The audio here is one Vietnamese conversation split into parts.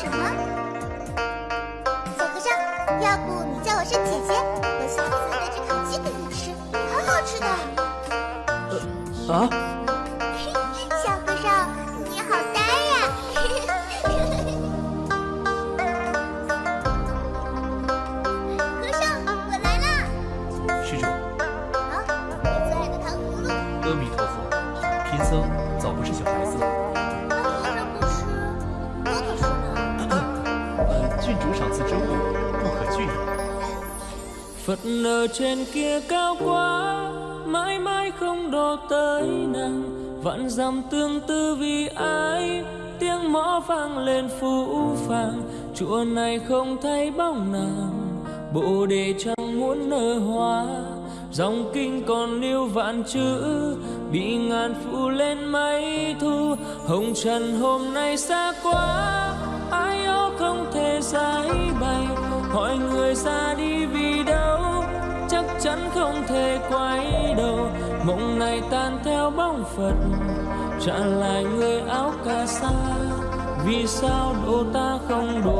什么？小和尚，要不你叫我声姐姐，我下次带只烤鸡给你吃，很好吃的。啊？小和尚，你好呆呀！和尚，我来了。施主。好，我最爱的糖葫芦。阿弥陀佛，贫僧。Phật ở trên kia cao quá, Mãi mãi không đo tới nàng. Vạn dặm tương tư vì ai, Tiếng mõ vang lên phũ phàng. Chùa này không thấy bóng nàng Bộ đề chẳng muốn nở hoa. Dòng kinh còn lưu vạn chữ, Bị ngàn phủ lên mấy thu. Hồng trần hôm nay xa quá, Ai ó không thể giải bày. Hỏi người ra đi chắn không thể quay đầu. Mộng này tan theo bóng Phật, Trả lại người áo cà sa. Vì sao độ ta không độ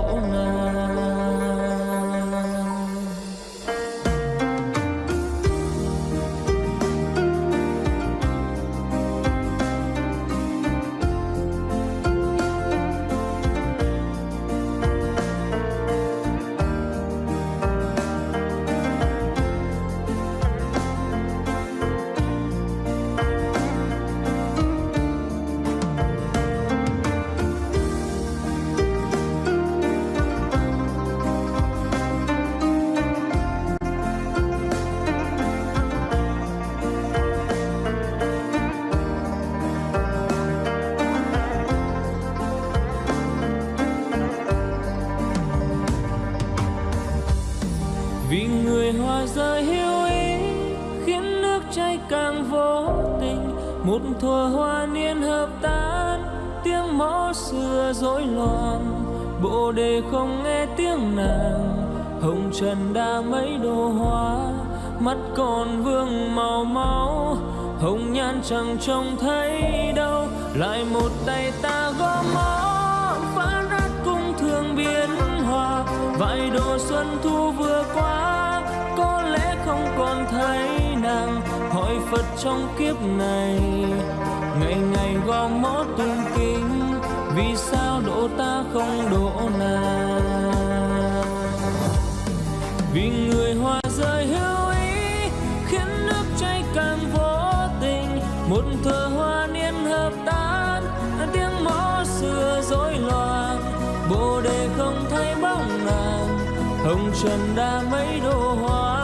người rời hiu ý, Khiến nước chảy càng vô tình. Một thuở hoa niên hợp tan, Tiếng mõ xưa rối loạn. Bộ đề không nghe tiếng nàng, Hồng trần đã mấy đồ hoa. Mắt còn vương màu máu, Hồng nhan chẳng trông thấy đâu. Lại một tay ta gõ mõ, Phá nát cung thương biến hòa Vài độ xuân thu vừa qua thấy nàng Hỏi Phật trong kiếp này. Ngày ngày gò mõ tương kính, Vì sao độ ta không độ nàng? Vì người hoa rơi hữu ý, Khiến nước chảy càng vô tình. Một thờ hoa niên hợp tan, Tiếng mõ xưa rối loạn. Bồ đề không thấy bóng nàng, Hồng trần đã mấy đồ hoa.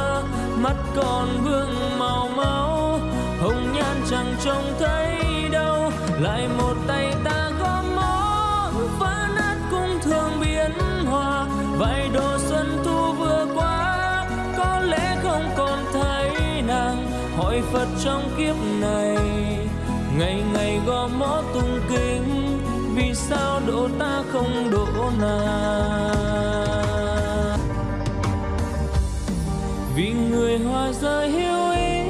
Mắt còn vương màu máu, Hồng nhan chẳng trông thấy đâu. Lại một tay ta gõ mõ Phá nát cung thường biến hòa. Vài đồ xuân thu vừa qua, Có lẽ không còn thấy nàng. Hỏi Phật trong kiếp này, Ngày ngày gõ mõ tung kinh, Vì sao độ ta không độ nàng? Vì người hoa rơi hiu ý,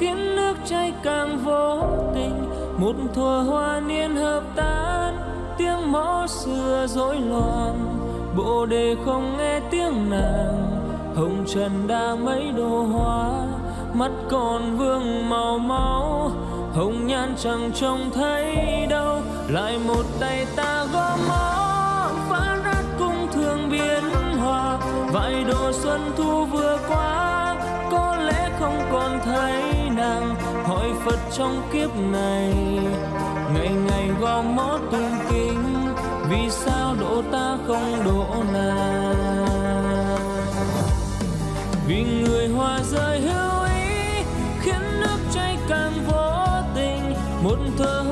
Khiến nước chảy càng vô tình. Một thuở hoa niên hợp tan, Tiếng mõ xưa rối loạn. Bộ đề không nghe tiếng nàng, Hồng trần đã mấy đồ hoa. Mắt còn vương màu máu, Hồng nhan chẳng trông thấy đâu. Lại một tay ta gõ mõ cơn xuân thu vừa qua, Có lẽ không còn thấy nàng. Hỏi Phật trong kiếp này, Ngày ngày gò mó tung kinh Vì sao độ ta không độ nàng? Vì người hòa rơi hữu ý, Khiến nước chảy càng vô tình. Một thơ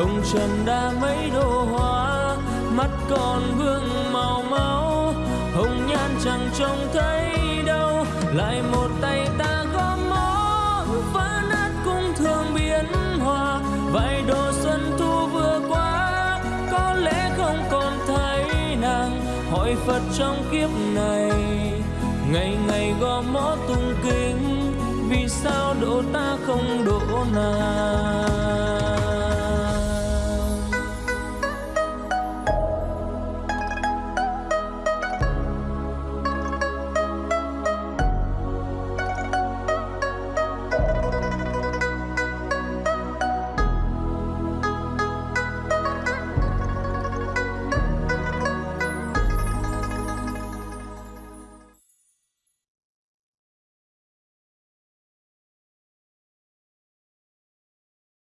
Hồng trần đã mấy độ hoa, Mắt còn vương màu máu. Hồng nhan chẳng trông thấy đâu, Lại một tay ta gõ mõ Phá nát cung thường biến hòa Vài độ xuân thu vừa qua. Có lẽ không còn thấy nàng, Hỏi Phật trong kiếp này. Ngày ngày gõ mõ tung kinh Vì sao độ ta không độ nàng?